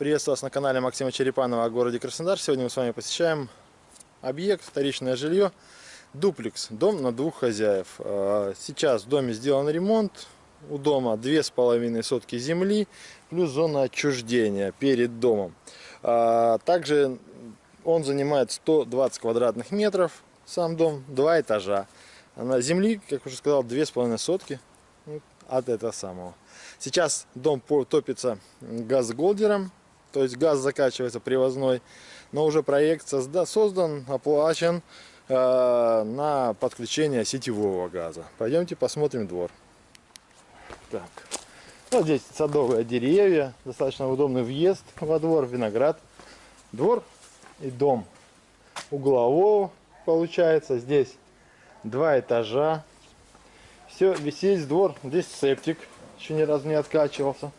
Приветствую вас на канале Максима Черепанова о городе Краснодар. Сегодня мы с вами посещаем объект, вторичное жилье, дуплекс, дом на двух хозяев. А, сейчас в доме сделан ремонт, у дома две с половиной сотки земли, плюс зона отчуждения перед домом. А, также он занимает 120 квадратных метров, сам дом, два этажа. На земли, как уже сказал, две с половиной сотки от этого самого. Сейчас дом топится газголдером, то есть газ закачивается привозной, но уже проект созда создан, оплачен э, на подключение сетевого газа. Пойдемте посмотрим двор. Так. Вот здесь садовые деревья, достаточно удобный въезд во двор, виноград. Двор и дом углового получается. Здесь два этажа. Все, весь двор. Здесь септик, еще ни разу не откачивался.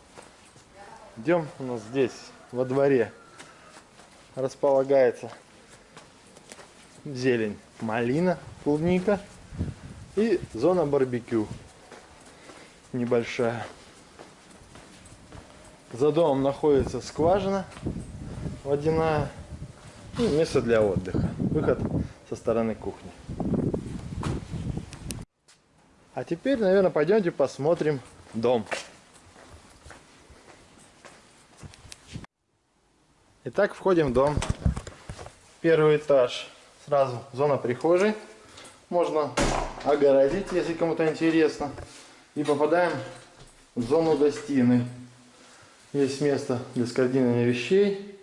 Идем у нас здесь во дворе располагается зелень, малина, клубника и зона барбекю небольшая. За домом находится скважина водяная и место для отдыха. Выход со стороны кухни. А теперь, наверное, пойдемте посмотрим дом. Итак, входим в дом. Первый этаж. Сразу зона прихожей. Можно огородить, если кому-то интересно. И попадаем в зону гостиной. Есть место для складирования вещей.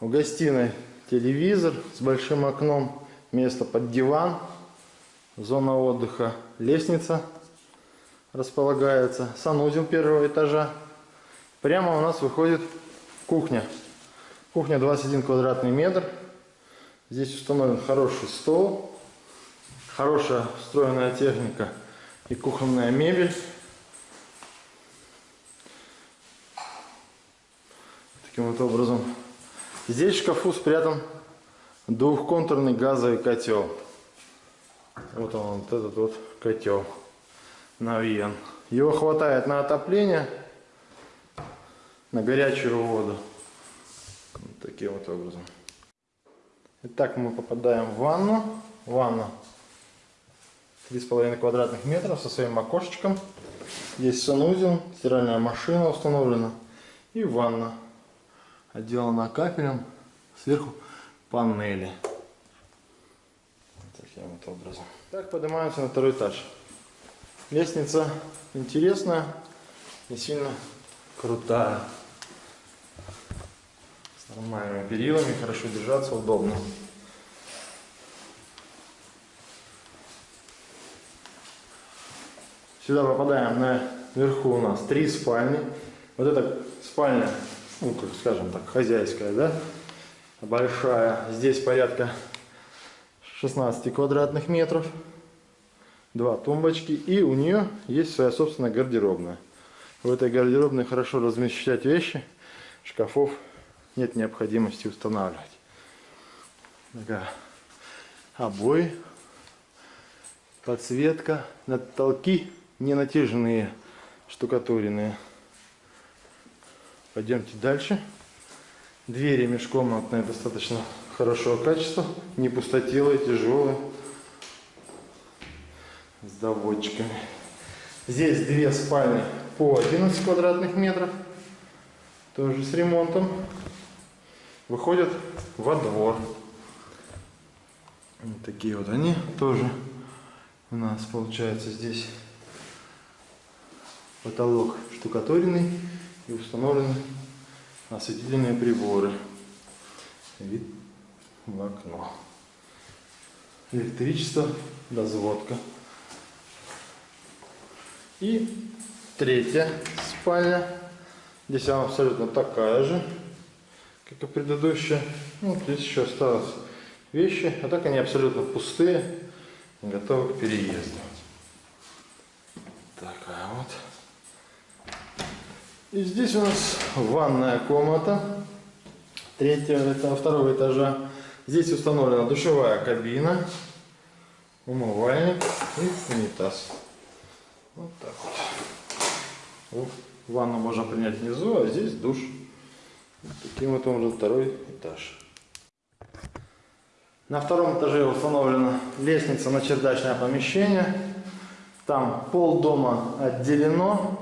В гостиной телевизор с большим окном. Место под диван. Зона отдыха. Лестница располагается. Санузел первого этажа. Прямо у нас выходит кухня. Кухня 21 квадратный метр. Здесь установлен хороший стол, хорошая встроенная техника и кухонная мебель. Таким вот образом. Здесь в шкафу спрятан двухконтурный газовый котел. Вот он, вот этот вот котел навьен. Его хватает на отопление, на горячую воду таким вот образом. Итак, мы попадаем в ванну. Ванна 3,5 квадратных метров со своим окошечком. Здесь санузел, стиральная машина установлена. И ванна. Отделана капелем. Сверху панели. Таким вот образом. Так, поднимаемся на второй этаж. Лестница интересная и сильно крутая нормальными перилами, хорошо держаться, удобно. Сюда попадаем наверху у нас три спальни. Вот эта спальня, ну, как скажем так, хозяйская, да, большая. Здесь порядка 16 квадратных метров. Два тумбочки. И у нее есть своя собственная гардеробная. В этой гардеробной хорошо размещать вещи. Шкафов нет необходимости устанавливать. Такая обои, подсветка, потолки не натяженные, штукатуренные. Пойдемте дальше. Двери межкомнатные достаточно хорошего качества, не пустотелые, тяжелые, с доводчиками. Здесь две спальни по 11 квадратных метров, тоже с ремонтом выходят во двор. Вот такие вот они тоже у нас получается здесь потолок штукатуренный и установлены осветительные приборы. Вид в окно. Электричество, дозводка. И третья спальня. Здесь она абсолютно такая же как и предыдущая. Ну, здесь еще осталось вещи, а так они абсолютно пустые, готовы к переезду. Такая вот. И здесь у нас ванная комната третьего, второго этажа. Здесь установлена душевая кабина, умывальник и унитаз. Вот так вот. Ванну можно принять внизу, а здесь душ. И вот он уже второй этаж. На втором этаже установлена лестница на чердачное помещение. Там пол дома отделено